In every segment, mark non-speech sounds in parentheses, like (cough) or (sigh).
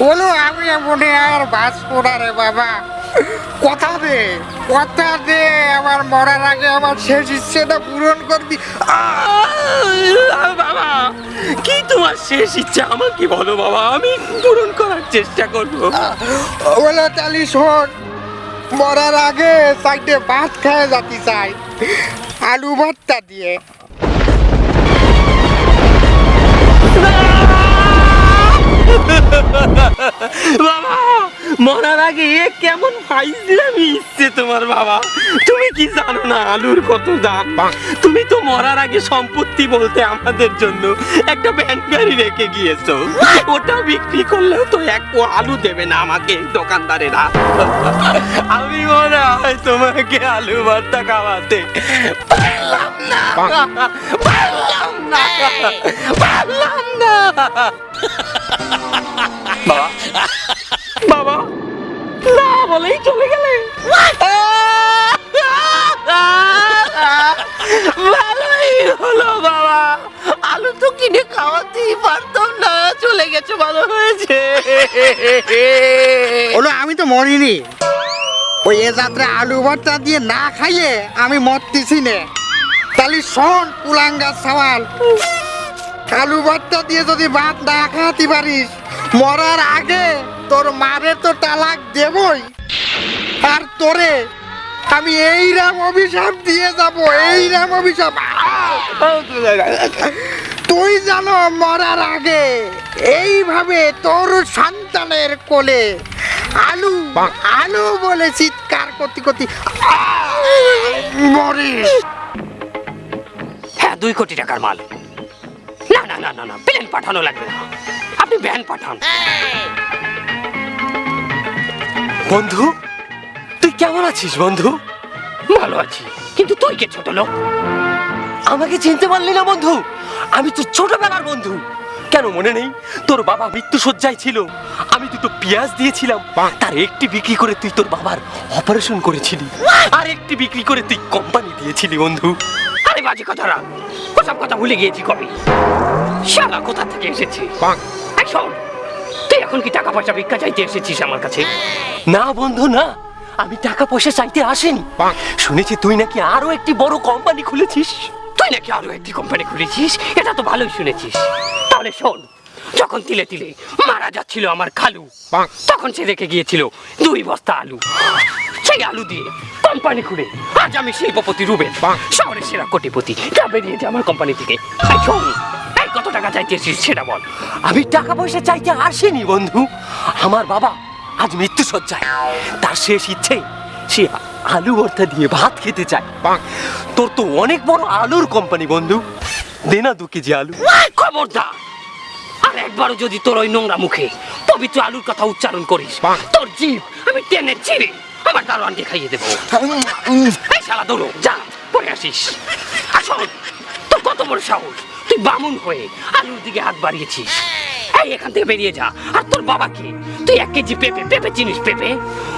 বলো আমি মনে আর বাঁচবো না রে বাবা। কথা দে কথা দে আমার মরার আগে আমার শেষ ইচ্ছেটা পূরণ করবি। বাবা কি তোমার শেষ ইচ্ছা? আমাকে বলো বাবা আমি পূরণ করার চেষ্টা করব। বলো তালি শোন মরার আগে সাইডে ভাত খায় যাতে চাই। আলু ভর্তা দিয়ে। মরার আগে কেমন ফাইজলামি ইচ্ছে বাবা? তুমি কি জানো না আলুর কত দাম? তুমি তো মরার আগে সম্পত্তি বলতে আমাদের জন্য একটা ভ্যান গাড়ি রেখে গিয়েছো। ওটা বিক্রি করলেও তো এক আলু দেবে না আমাকে দোকানদারেরা। আমি মনে হয় তোমাকে আলু ভর্তা খাওয়াতে না। না। পারলাম না বাবা। বাবা। না বলেই চলে গেলে। ভালোই হলো বাবা। আলু তো কিনে খাওয়াতেই পারতাম না। চলে গেছে ভালো হয়েছে। বলো আমি তো মরিনি। ওই এ যাত্রা আলু ভর্তা দিয়ে না খাইয়ে আমি মরতেছি নে। তাহলে শোন কুলাঙ্গার সওয়াল। আলু ভর্তা দিয়ে যদি ভাত না খাওয়াতে পারিস মরার আগে তোর মারে তো তালাক দেবই। আর তোরে আমি এই রাম অভিশাপ দিয়ে যাব এই রাম অভিশাপ। তুই জানো মরার আগে এইভাবে তোর সন্তানের কোলে আলু আলু বলে চিৎকার করতে করতে মরিস। দুই কোটি টাকার মাল। না না না না না প্লেন পাঠানো লাগবে না। আপনি ভ্যান পাঠান। বন্ধু তুই কেমন আছিস বন্ধু? ভালো আছি কিন্তু তুই কে ছোট লোক? আমাকে চিনতে পারলি না বন্ধু। আমি তো ছোটবেলার বন্ধু। কেন মনে নেই? তোর বাবা মৃত্যু শয্যায় ছিল। আমি দুটো পেঁয়াজ দিয়েছিলাম। তার একটি বিক্রি করে তুই তোর বাবার অপারেশন করেছিলি। আর একটি বিক্রি করে তুই কোম্পানি দিয়েছিলি বন্ধু। আরে বাজে কথারা। ওসব কথা ভুলে গিয়েছি কবে। শালা কোথা থেকে এসেছি? এই শোন, তুই এখন কি টাকা পয়সা ভিক্ষা চাইতে এসেছিস আমার কাছে? না বন্ধু না। আমি টাকা পয়সা চাইতে আসিনি। শুনেছি তুই নাকি আরও একটি বড় কোম্পানি খুলেছিস। তুই নাকি আরও একটি কোম্পানি খুলেছিস? এটা তো ভালোই শুনেছিস। তাহলে শোন যখন তিলে তিলে মারা যাচ্ছিল আমার খালু তখন সে রেখে গিয়েছিল দুই বস্তা আলু। সেই আলু দিয়ে কোম্পানি খুলে আজ আমি শিল্পপতি রুবেন শহরের সেরা কোটিপতি। যা বেরিয়েছে আমার কোম্পানি থেকে। কত টাকা চাইতেছিস সেটা বল। আমি টাকা পয়সা চাইতে আসিনি বন্ধু। আমার বাবা আজ মৃত্যু সজ্জায় তার শেষ ইচ্ছে সে আলু ভর্তা দিয়ে ভাত খেতে চায়। তোর তো অনেক বড় আলুর কোম্পানি বন্ধু। দে না দু কেজি আলু। খবরদার আর একবারও যদি তোর ওই নোংরা মুখে পবিত্র আলুর কথা উচ্চারণ করিস তোর জিভ আমি টেনে ছিঁড়ে আমার দারোয়ানকে খাইয়ে দেবো। শালা দৌড়ো যা পরে আসিস। আসল তোর কত বড় সাহস? তুই বামুন হয়ে আলুর দিকে হাত বাড়িয়েছিস। এই, এখান থেকে বেরিয়ে যা। আর তোর বাবাকে তুই এক কেজি পেঁপে পেঁপে চিনিস পেঁপে?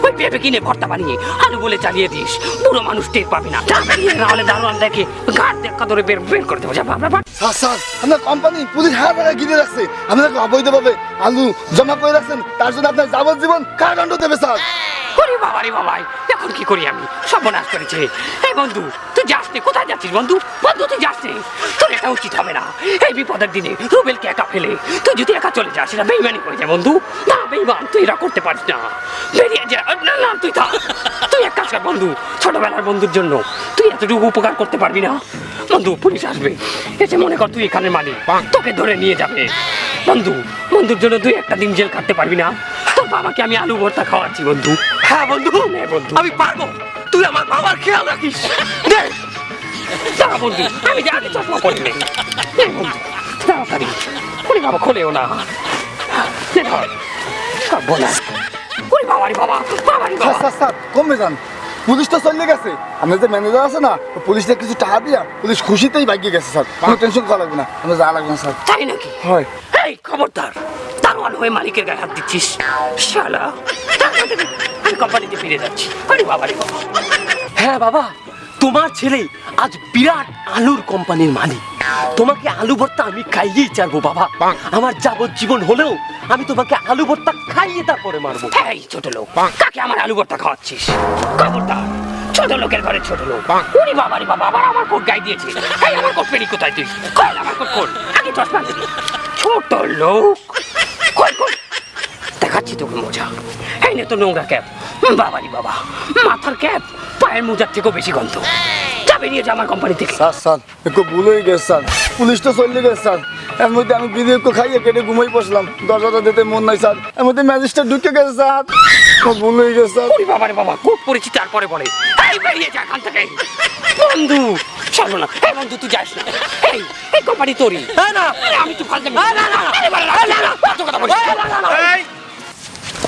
ওই পেঁপে কিনে ভর্তা বানিয়ে আলু বলে চালিয়ে দিস। পুরো মানুষ টের পাবে না। যা, বেরিয়ে নাহলে দারোয়ান দেখে ঘাট দেখা ধরে বের বের করে দেবো। যা, বাবা স্যার স্যার, আপনার কোম্পানি পুলিশ হার বেড়া ঘিরে রাখছে। আপনাকে অবৈধভাবে আলু জমা করে রাখছেন। তার জন্য আপনার যাবজ্জীবন কারাদণ্ড দেবে, স্যার। ওরে বাবা রে বাবাই। এখন কি করি আমি? সর্বনাশ করেছে। এই বন্ধু তুই যাস নে। কোথায় যাচ্ছিস বন্ধু? বন্ধু তুই যাস নে। তোর এটা উচিত হবে না। এই বিপদের দিনে রুবেলকে একা ফেলে তুই যদি একা চলে যাস এটা বেইমানি করে যায় বন্ধু। না বেইমান তুই এটা করতে পারিস না। বেরিয়ে যা। না না তুই থাক। তুই এক কাজ কর বন্ধু ছোটবেলার বন্ধুর জন্য তুই এতটুকু উপকার করতে পারবি না। বন্ধু পুলিশ আসবে। এসে মনে কর তুই এখানে মালিক। তোকে ধরে নিয়ে যাবে। বন্ধু বন্ধুর জন্য তুই একটা দিন জেল কাটতে পারবি না। তোর বাবাকে আমি আলু ভর্তা খাওয়াচ্ছি বন্ধু। হ্যাঁ বন্ধু। নে আমি পারব। তুই আমার বাবার খেয়াল রাখিস। বন্ধু। আমি আগে চশমা বন্ধু। তাড়াতাড়ি। ওরে বাবা খোলেও না। নে ধর। বলা বাবা বাবারি বাবা। স্যার স্যার কমবে যান। পুলিশ তো চলে গেছে। আপনার যে ম্যানেজার আছে না পুলিশটা কিছু টাকা দিয়া পুলিশ খুশিতেই ভাগিয়ে গেছে স্যার। কোনো টেনশন করা লাগবে না। আমরা যা লাগবে না স্যার। তাই নাকি? হয়। এই খবরদার। দারোয়ান হয়ে মালিকের গায়ে হাত দিচ্ছিস? শালা। আমি কোম্পানিতে ফিরে যাচ্ছি। আরে বাবা রে বাবা। হ্যাঁ বাবা তোমার ছেলে আজ বিরাট আলুর কোম্পানির মালিক। তোমাকে আলু ভর্তা আমি খাইয়েই ছাড়বো বাবা। আমার যাবজ্জীবন হলেও আমি তোমাকে আলু ভর্তা খাইয়ে তারপরে মারবো। এই ছোট লোক কাকে আমার আলু ভর্তা খাওয়াচ্ছিস? খবরদার ছোট লোকের ঘরে ছোট লোক। উনি বাবা রে বাবা আবার আমার কোট গাই দিয়েছিস। এই আমার কোট পেরি কোথায় তুই? কল আমার কোট কোল আগে চশমা ছোট লোক। কই কই? দেখাচ্ছি তোকে মোজা। এই নে তো নোংরা ক্যাপ। বাবারি বাবা। মাথার ক্যাপ পায়ের মোজার থেকেও বেশি গন্ধ। যা বেরিয়ে যা আমার কোম্পানি থেকে। স্যার স্যার একটু ভুল হয়ে গেছে স্যার পুলিশ তো চলে গেছে স্যার এর মধ্যে আমি বিড়ি একটু খাইয়ে কেটে ঘুমাই বসলাম। দরজাটা দিতে মন নাই স্যার এর মধ্যে ম্যাজিস্ট্রেট ঢুকে গেছে স্যার ভুল হয়ে গেছে স্যার বাবা রে বাবা কোট পরেছি তারপরে বলে। এই বেরিয়ে যা এখান থেকে। বন্ধু চলো না। এই বন্ধু তুই যাস না। এই এই কোম্পানি তোরই। না আমি তো ফালতে না না না।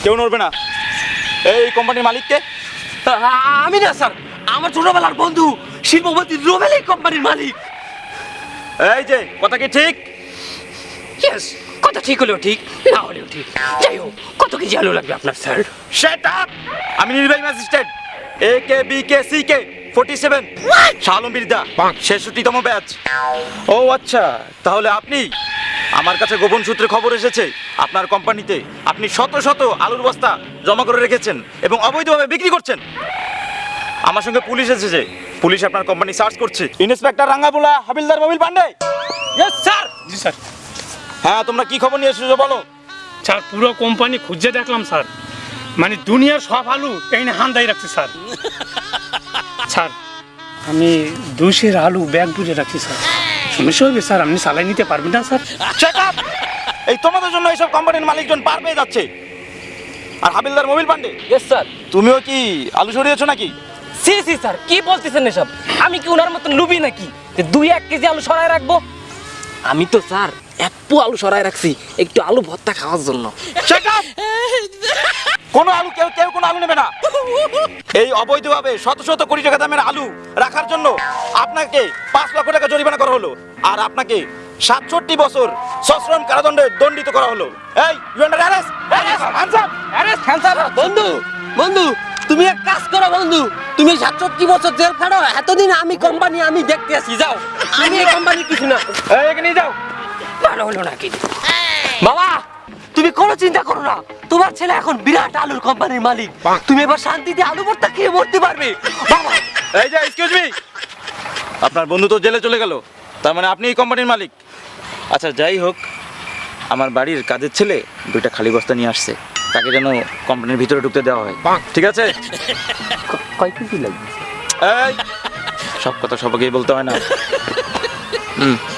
কেউ নড়বে না। এই কোম্পানির মালিককে। আমি না স্যার। আমার ছোটবেলার বন্ধু শিল্পপতি রোবেল এই কোম্পানির মালিক। এই যে কথা কি ঠিক? Yes, কথা ঠিক হলেও ঠিক না হলেও ঠিক। যাই হোক কত কেজি আলু লাগবে আপনার স্যার। সেট আপ আমি নির্বাহী magistrate. A K B K C K forty seven শালম বিরদা ছেষট্টিতম ব্যাচ ও আচ্ছা তাহলে আপনি আমার কাছে গোপন সূত্রে খবর এসেছে আপনার কোম্পানিতে আপনি শত শত আলুর বস্তা জমা করে রেখেছেন এবং অবৈধভাবে বিক্রি করছেন। আমার সঙ্গে পুলিশ এসেছে পুলিশ আপনার কোম্পানি সার্চ করছে। ইন্সপেক্টর রাঙ্গাবুলা হাবিলদার মোবিল পান্ডে। Sir ji sir. হ্যাঁ তোমরা কি খবর নিয়ে এসেছ বলো? স্যার পুরো কোম্পানি খুঁজে দেখলাম স্যার। মানে দুনিয়ার সব আলু এই হান্দাই রাখছে স্যার। স্যার আমি দুশের আলু ব্যাগ বুঝে রাখছি স্যার। সমস্যা হবে স্যার আপনি চালাই নিতে পারবেন না স্যার। এই তোমাদের জন্য এইসব কোম্পানির মালিকজন পার পেয়ে যাচ্ছে। আর হাবিলদার মোবিল পান্ডে? ইয়েস স্যার তুমিও কি আলু সরিয়েছো নাকি? সি সি স্যার কি বলতেছেন এসব? আমি কি ওনার মতন লুবি নাকি? যে দুই এক কেজি আলু সরায় রাখব? আমি তো স্যার এক পু আলু সরায় রাখছি একটু আলু ভর্তা খাওয়ার জন্য! কোনো আলু কেউ কেউ কোনো আলু নেবে না। এই অবৈধভাবে শত শত কোটি টাকা দামের আলু রাখার জন্য আপনাকে পাঁচ লক্ষ টাকা জরিমানা করা হলো আর আপনাকে সাতষট্টি বছর সশ্রম কারাদণ্ডে দণ্ডিত করা হলো। এই বন্ধু বন্ধু তুমি এক কাজ করো বন্ধু তুমি সাতষট্টি বছর জেল খাটো এতদিন আমি কোম্পানি আমি দেখতে আসি যাও। আমি এই কোম্পানির কিছু না এই এখানে নিয়ে যাও। ভালো হলো নাকি? বাবা তুমি কোনো চিন্তা করো না। তোমার ছেলে এখন বিরাট আলুর কোম্পানির মালিক। তুমি এবার শান্তিতে আলু ভর্তা খেয়ে মরতে পারবে। বাবা। এই যে এক্সকিউজ মি আপনার বন্ধু তো জেলে চলে গেল। তার মানে আপনি এই কোম্পানির মালিক। আচ্ছা যাই হোক আমার বাড়ির কাজের ছেলে দুইটা খালি বস্তা নিয়ে আসছে। তাকে যেন কোম্পানির ভিতরে ঢুকতে দেওয়া হয়। ঠিক আছে? কয় কেজি লাগবে? এই সব কথা সবাইকেই বলতে হয় না। হুম (laughs)